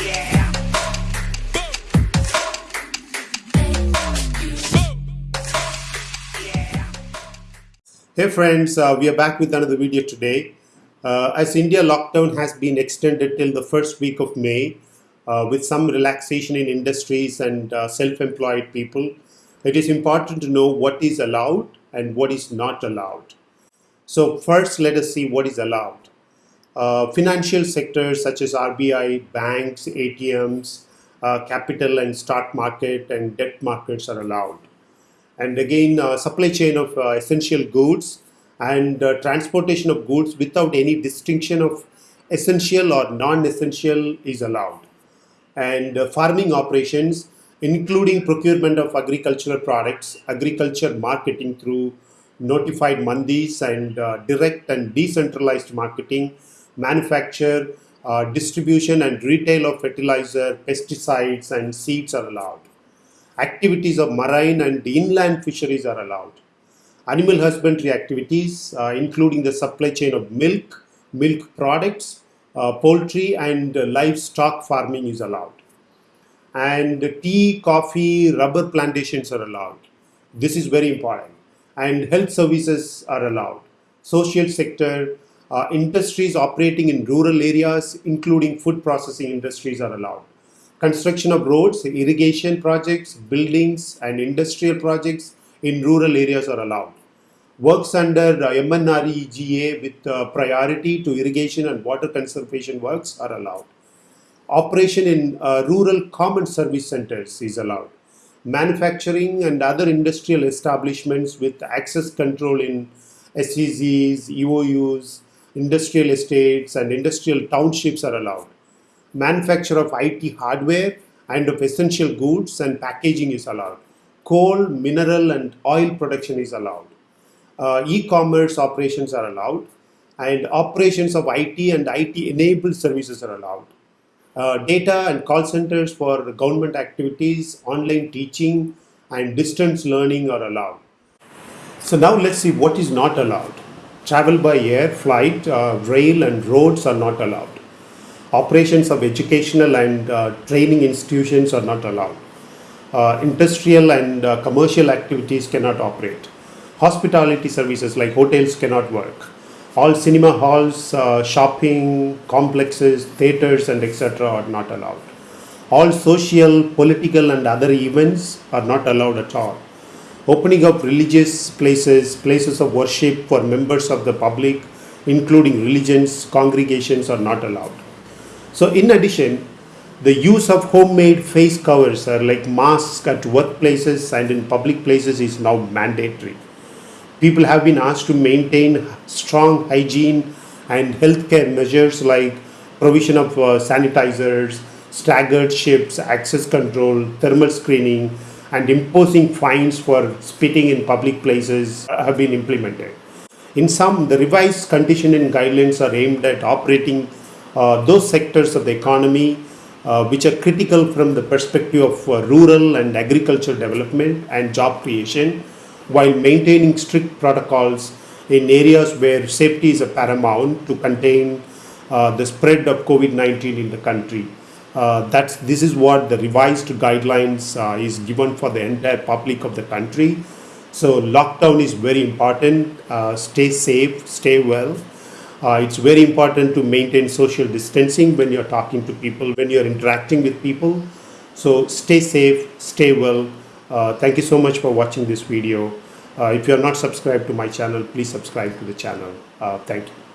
Hey friends, uh, we are back with another video today. Uh, as India lockdown has been extended till the first week of May, uh, with some relaxation in industries and uh, self-employed people, it is important to know what is allowed and what is not allowed. So first, let us see what is allowed. Uh, financial sectors such as RBI, banks, ATMs, uh, capital and stock market and debt markets are allowed. And again uh, supply chain of uh, essential goods and uh, transportation of goods without any distinction of essential or non-essential is allowed. And uh, farming operations including procurement of agricultural products agriculture marketing through notified mandis and direct and decentralized marketing manufacture uh, distribution and retail of fertilizer pesticides and seeds are allowed activities of marine and inland fisheries are allowed. Animal husbandry activities, uh, including the supply chain of milk, milk products, uh, poultry and uh, livestock farming is allowed. And tea, coffee, rubber plantations are allowed. This is very important. And health services are allowed. Social sector, uh, industries operating in rural areas, including food processing industries are allowed construction of roads, irrigation projects, buildings and industrial projects in rural areas are allowed. Works under uh, MNREGA with uh, priority to irrigation and water conservation works are allowed. Operation in uh, rural common service centers is allowed. Manufacturing and other industrial establishments with access control in SEZs, EOUs, industrial estates and industrial townships are allowed manufacture of IT hardware and of essential goods and packaging is allowed. Coal, mineral and oil production is allowed. Uh, E-commerce operations are allowed and operations of IT and IT enabled services are allowed. Uh, data and call centers for government activities, online teaching and distance learning are allowed. So now let's see what is not allowed. Travel by air, flight, uh, rail and roads are not allowed. Operations of educational and uh, training institutions are not allowed. Uh, industrial and uh, commercial activities cannot operate. Hospitality services like hotels cannot work. All cinema halls, uh, shopping complexes, theaters and etc. are not allowed. All social, political and other events are not allowed at all. Opening of religious places, places of worship for members of the public, including religions, congregations are not allowed. So in addition, the use of homemade face covers are like masks at workplaces and in public places is now mandatory. People have been asked to maintain strong hygiene and healthcare measures like provision of uh, sanitizers, staggered shifts, access control, thermal screening, and imposing fines for spitting in public places have been implemented. In sum, the revised condition and guidelines are aimed at operating uh, those sectors of the economy uh, which are critical from the perspective of uh, rural and agricultural development and job creation while maintaining strict protocols in areas where safety is paramount to contain uh, the spread of COVID-19 in the country. Uh, that's, this is what the revised guidelines uh, is given for the entire public of the country. So lockdown is very important. stay safe, stay well. Uh, it's very important to maintain social distancing when you're talking to people, when you're interacting with people. So stay safe, stay well. Uh, thank you so much for watching this video. Uh, if you're not subscribed to my channel, please subscribe to the channel. Uh, thank you.